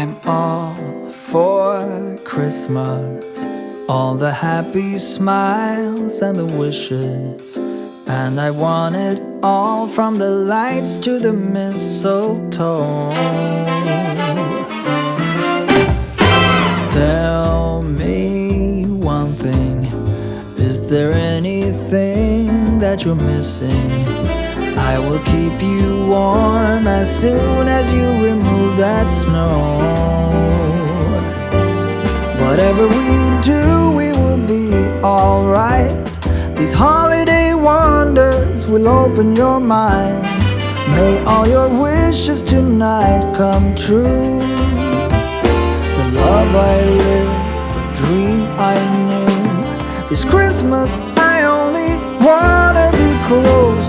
I'm all for Christmas. All the happy smiles and the wishes. And I want it all from the lights to the mistletoe. Tell me one thing. Is there anything that you're missing? I will keep you warm as soon as you remove that snow. Whatever we do, we will be alright. These holiday wonders will open your mind. May all your wishes tonight come true. The love I lived, the dream I knew. This Christmas I only wanna be close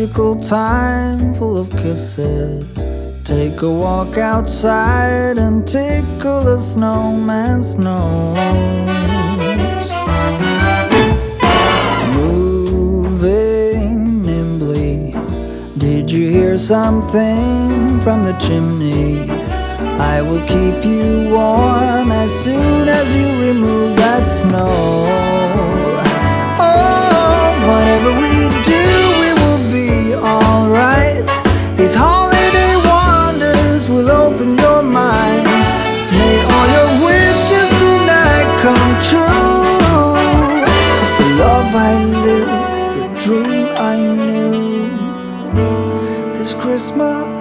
magical time full of kisses. Take a walk outside and tickle the snowman's nose. Moving nimbly, did you hear something from the chimney? I will keep you warm as soon as you remove that snow. Oh, whatever we do, alright. These holiday wonders will open your mind. May all your wishes tonight come true. The love I lived, the dream I knew. This Christmas,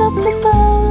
up above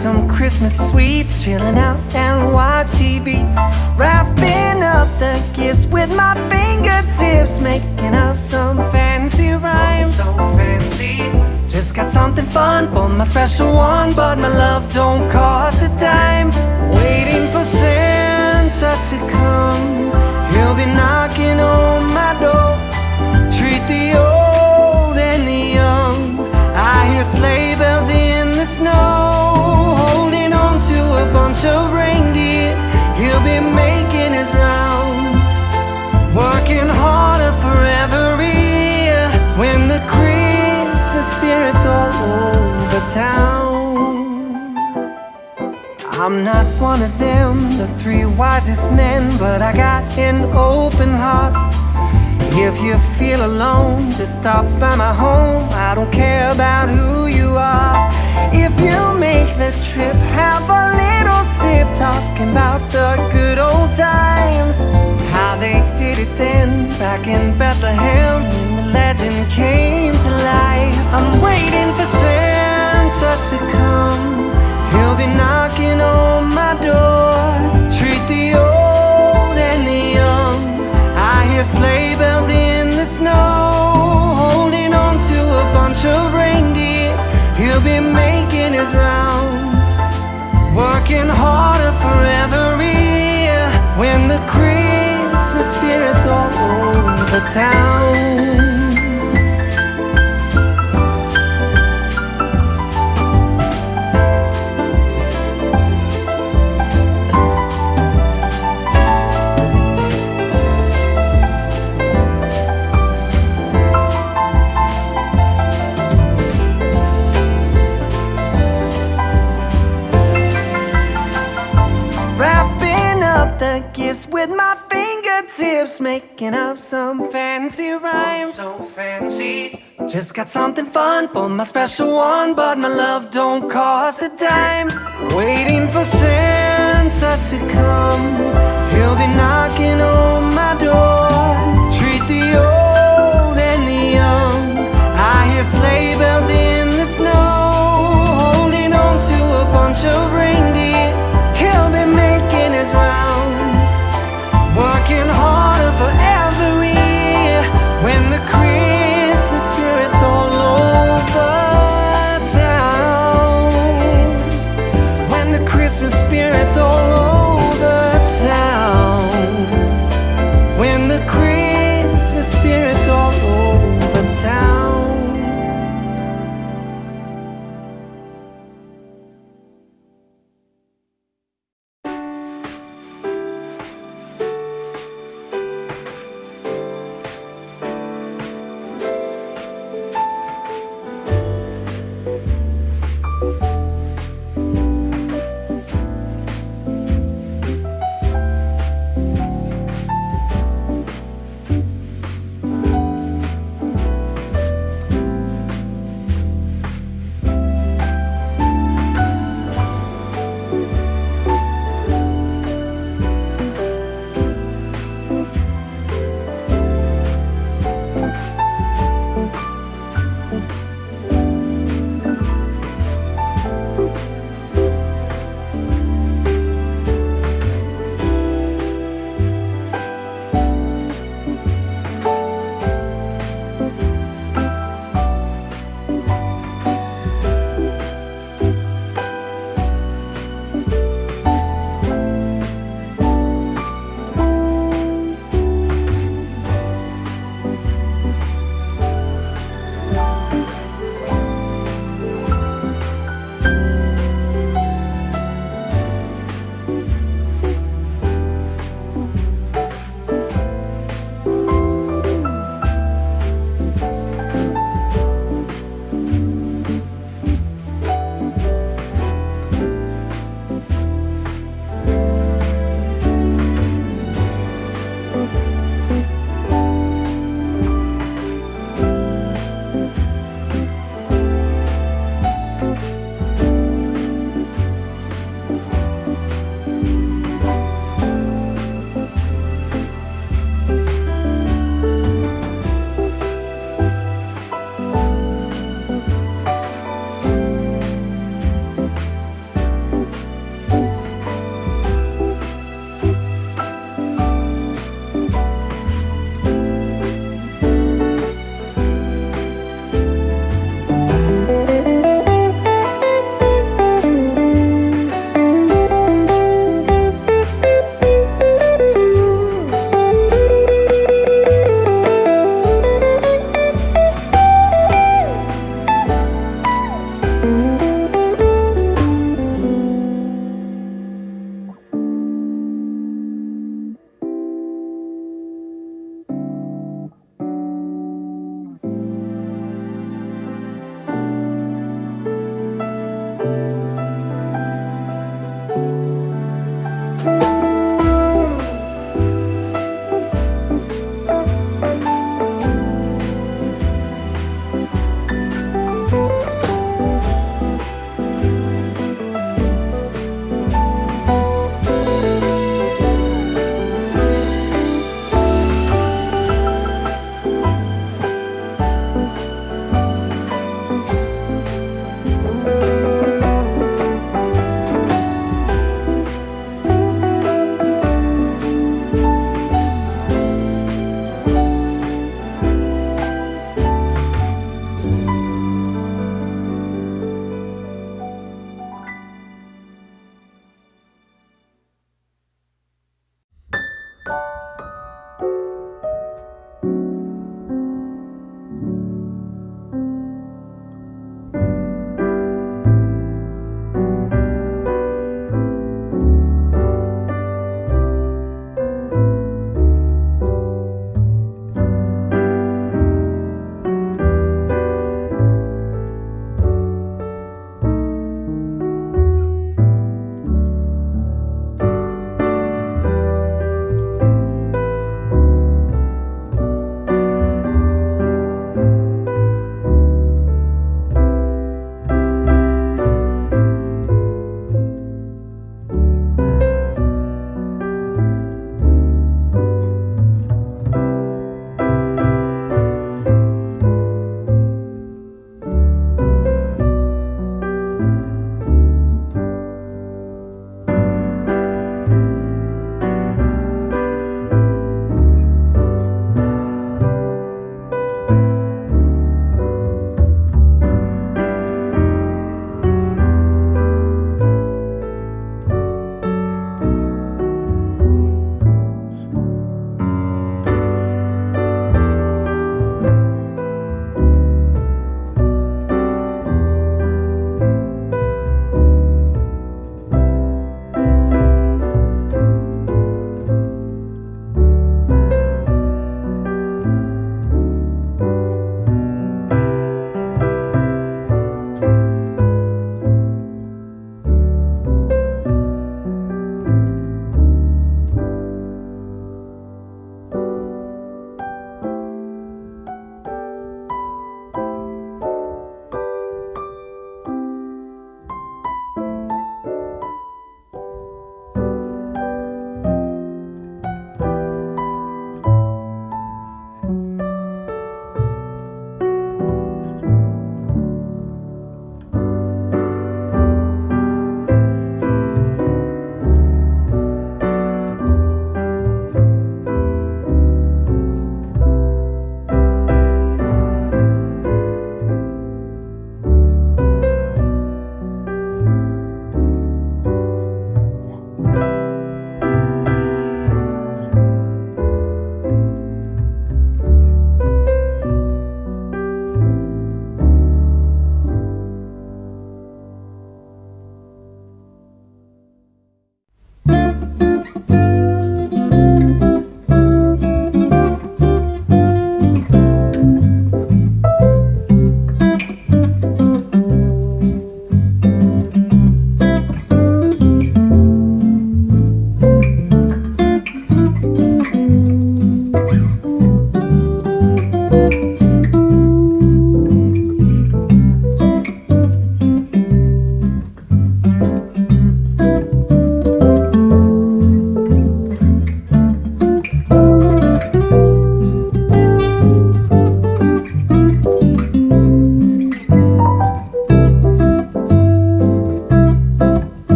some Christmas sweets. Chilling out and watch TV. Wrapping up the gifts with my fingertips. Making up some fancy rhymes. So fancy. Just got something fun for my special one. But my love don't cost a dime. Waiting for Santa to come. He'll be knocking on my door. Treat the old and the young. I hear sleigh bells in the snow. Bunch of reindeer. He'll be making his rounds. Working harder for every year. When the Christmas spirit's all over town. I'm not one of them, the three wisest men, but I got an open heart. If you feel alone, just stop by my home. I don't care about who you are. If you make the trip, have a little sip, talking about the good old times. How they did it then, back in Bethlehem, when the legend came to life. I'm waiting for Santa to come. He'll be knocking on my door. Treat hear sleigh bells in the snow. Holding on to a bunch of reindeer. He'll be making his rounds. Working harder for every year. When the Christmas spirit's all over town. Fingertips, making up some fancy rhymes. So fancy. Just got something fun for my special one, but my love don't cost a dime. Waiting for Santa to come, he'll be knocking on my door. Treat the old and the young. I hear sleigh bells in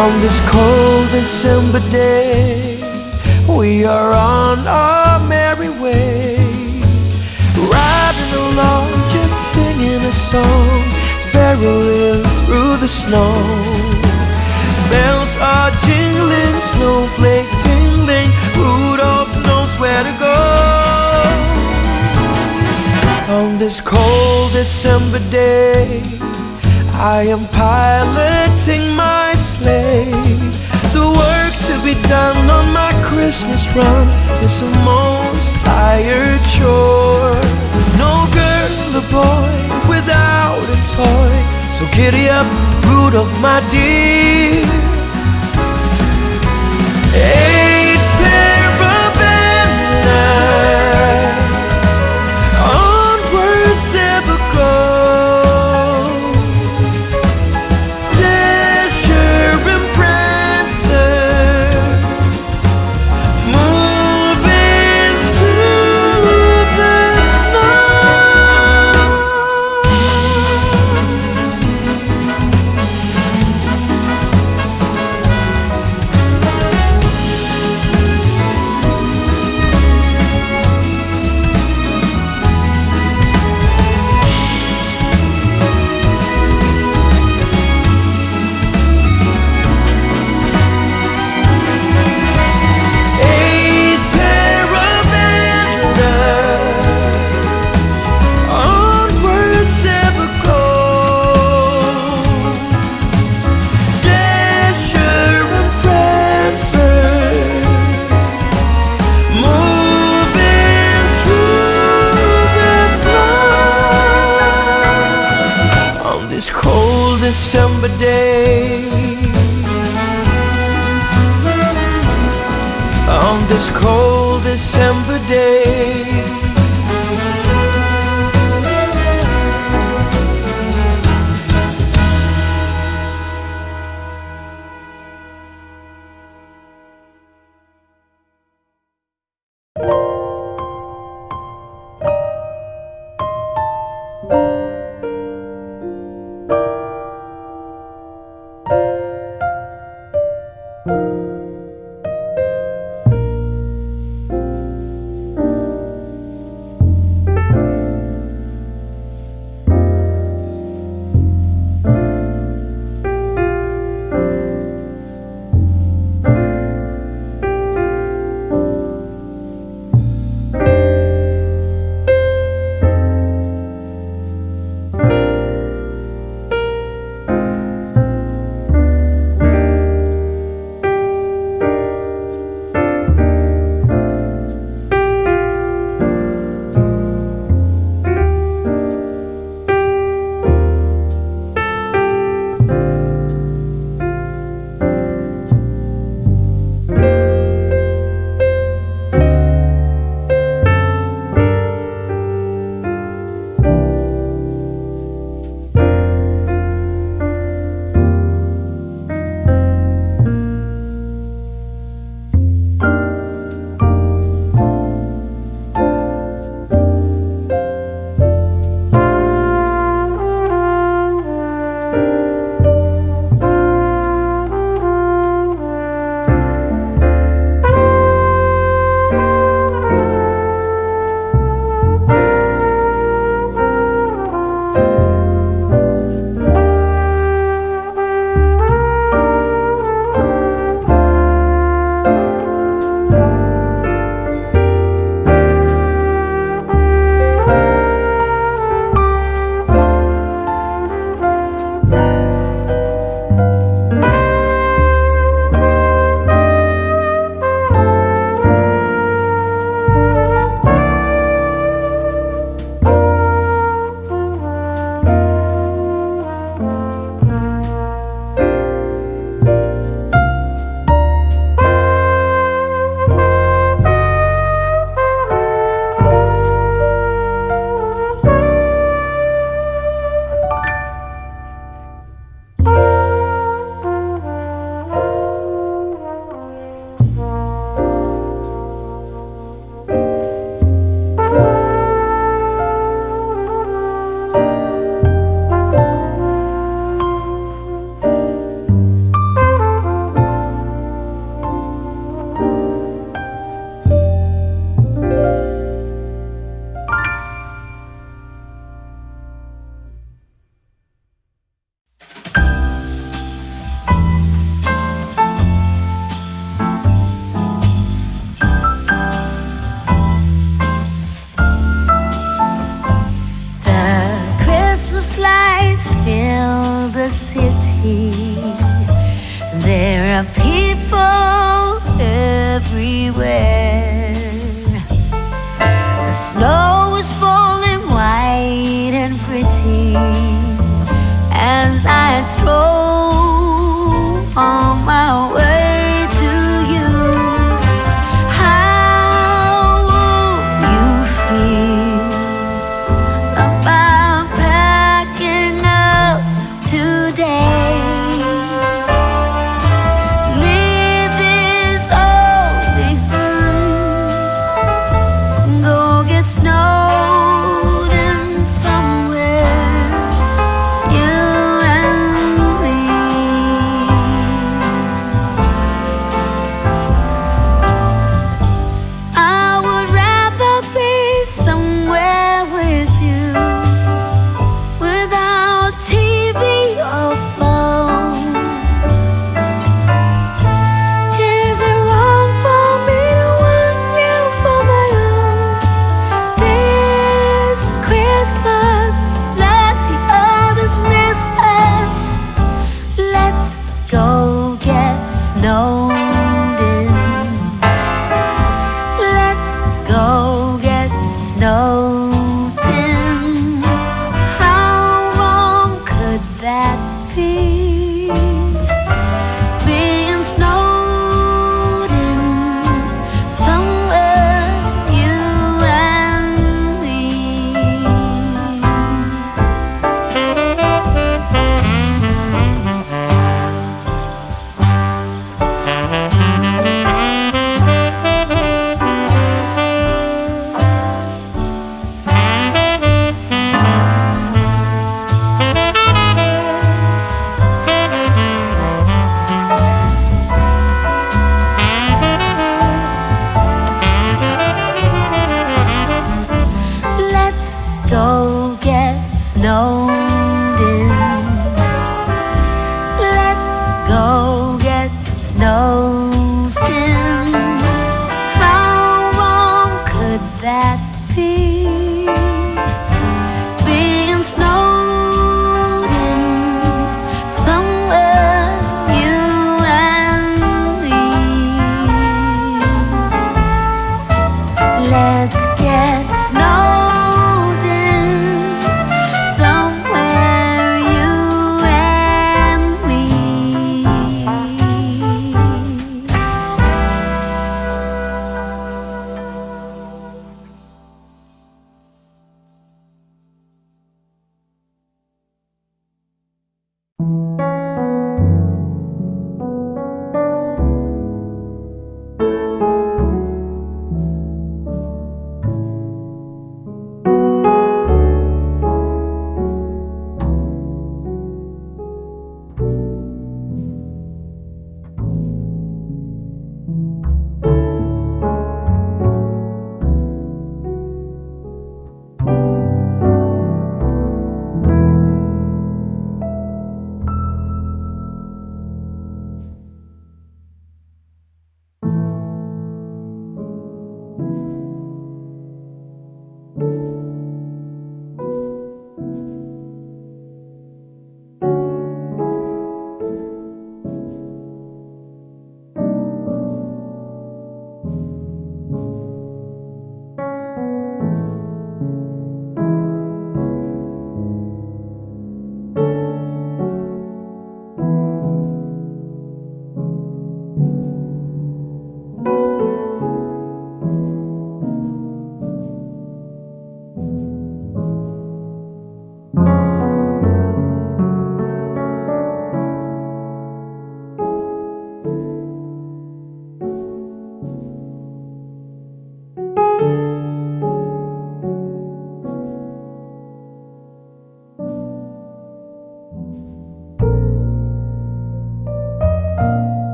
On this cold December day We are on our merry way. Riding along, just singing a song Barreling through the snow. Bells are jingling, snowflakes tingling Rudolph knows where to go. On this cold December day I am piloting my play The work to be done on my Christmas run is a most tired chore. No girl or boy without a toy. So giddy up, Rudolph my dear. Hey.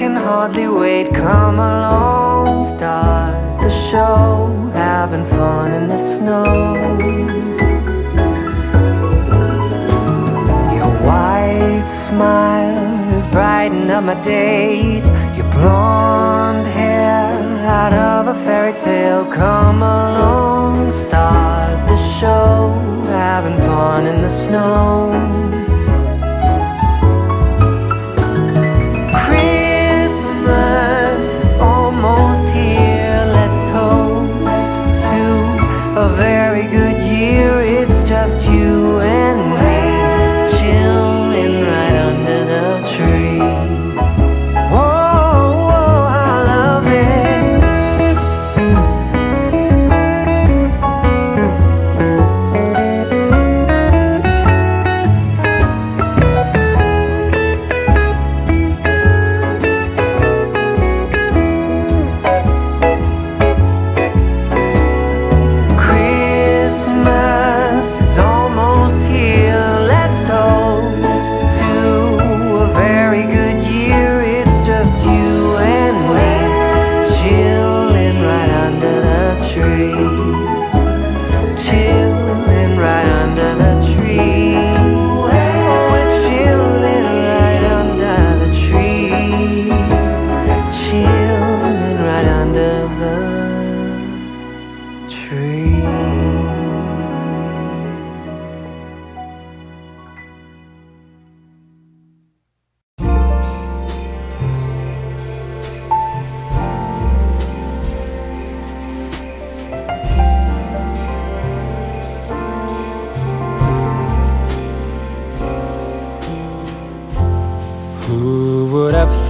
can hardly wait. Come along, start the show. Having fun in the snow. Your white smile is brightening up my day Your blonde hair out of a fairy tale. Come along, start the show. Having fun in the snow.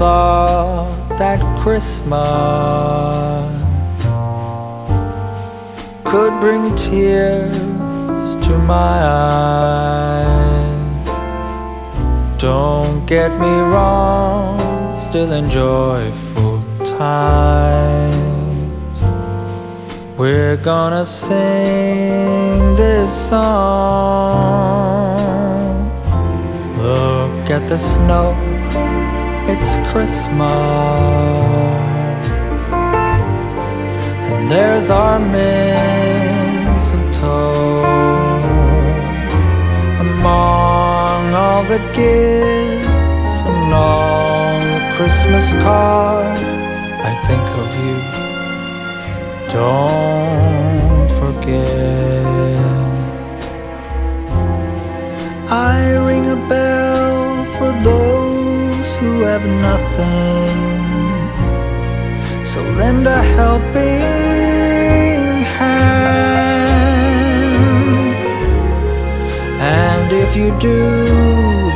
Thought that Christmas could bring tears to my eyes. Don't get me wrong, still enjoy full times. We're gonna sing this song. Look at the snow, it's Christmas. And there's our mistletoe among all the gifts and all the Christmas cards. I think of you. Don't forget. I ring a bell for those have nothing. So lend a helping hand. And if you do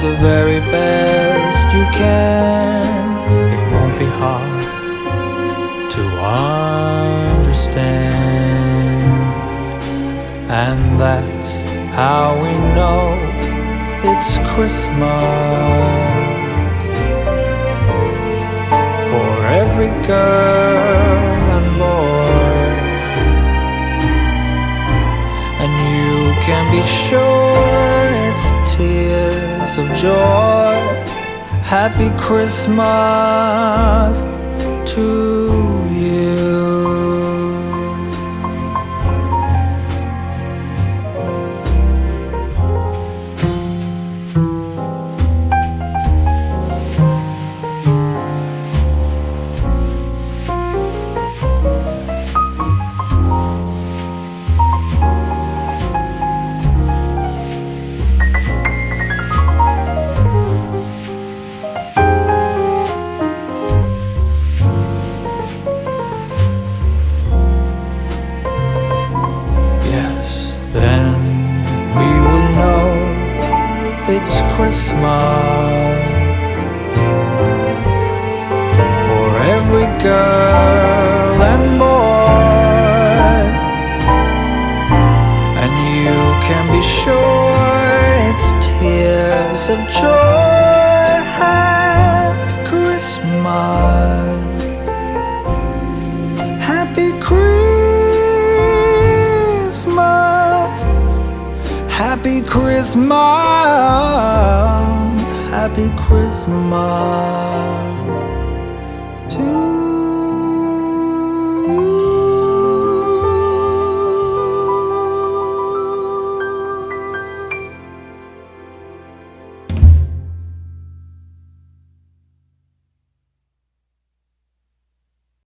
the very best you can, it won't be hard to understand. And that's how we know it's Christmas every girl and boy. And you can be sure it's tears of joy. Happy Christmas to Christmas for every girl and boy, and you can be sure it's tears of joy. Happy Christmas. Christmas. Happy Christmas